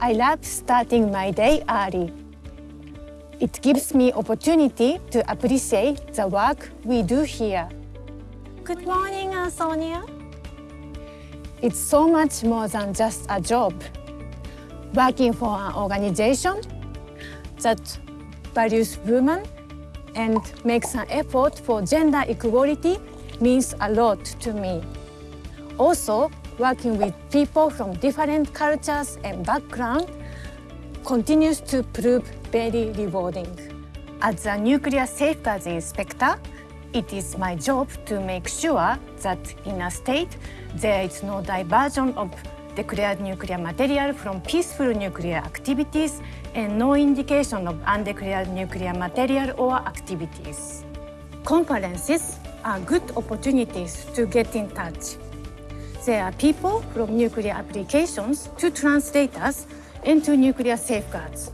I love starting my day early. It gives me opportunity to appreciate the work we do here. Good morning, uh, Sonia. It's so much more than just a job. Working for an organization that values women and makes an effort for gender equality means a lot to me. Also, working with people from different cultures and backgrounds continues to prove very rewarding. As a nuclear safeguards inspector, it is my job to make sure that in a state there is no diversion of declared nuclear material from peaceful nuclear activities and no indication of undeclared nuclear material or activities. Conferences are good opportunities to get in touch. There are people from nuclear applications to translate us into nuclear safeguards.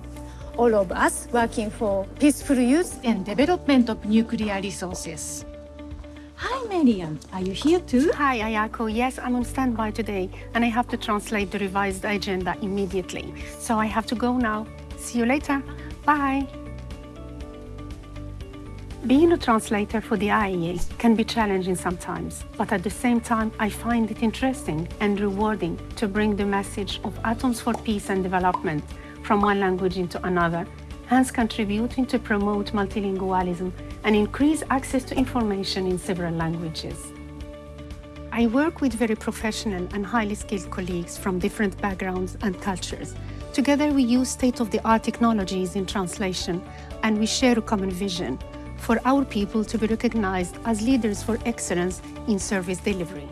All of us working for peaceful use and development of nuclear resources. Hi, Marian. Are you here too? Hi, Ayako. Yes, I'm on standby today, and I have to translate the revised agenda immediately. So I have to go now. See you later. Bye. Being a translator for the IAEA can be challenging sometimes, but at the same time, I find it interesting and rewarding to bring the message of Atoms for Peace and Development from one language into another, hence contributing to promote multilingualism and increase access to information in several languages. I work with very professional and highly skilled colleagues from different backgrounds and cultures. Together, we use state-of-the-art technologies in translation, and we share a common vision for our people to be recognized as leaders for excellence in service delivery.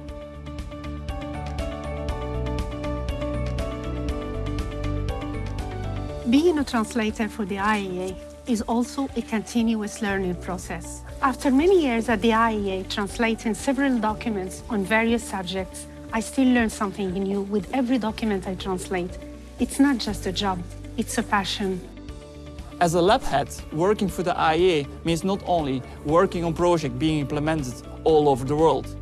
Being a translator for the IAEA is also a continuous learning process. After many years at the IAEA translating several documents on various subjects, I still learn something new with every document I translate. It's not just a job, it's a passion. As a lab head, working for the IAEA means not only working on projects being implemented all over the world,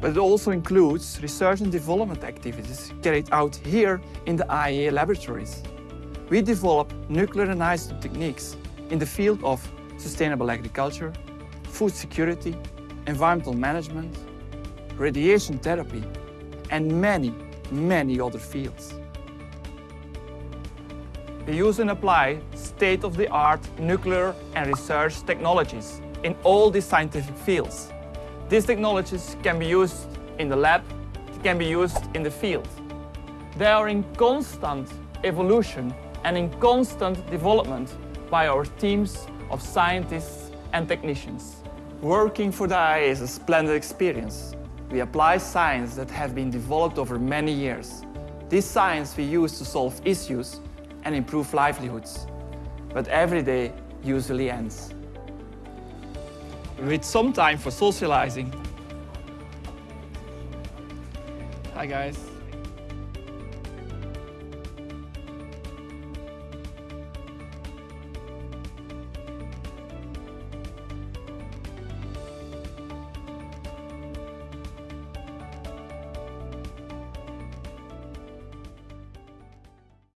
but it also includes research and development activities carried out here in the IAEA laboratories. We develop nuclear and isotope techniques in the field of sustainable agriculture, food security, environmental management, radiation therapy, and many, many other fields. We use and apply state-of-the-art nuclear and research technologies in all these scientific fields. These technologies can be used in the lab, can be used in the field. They are in constant evolution and in constant development by our teams of scientists and technicians. Working for the IAEA is a splendid experience. We apply science that have been developed over many years. This science we use to solve issues and improve livelihoods. But every day usually ends. With some time for socializing. Hi guys.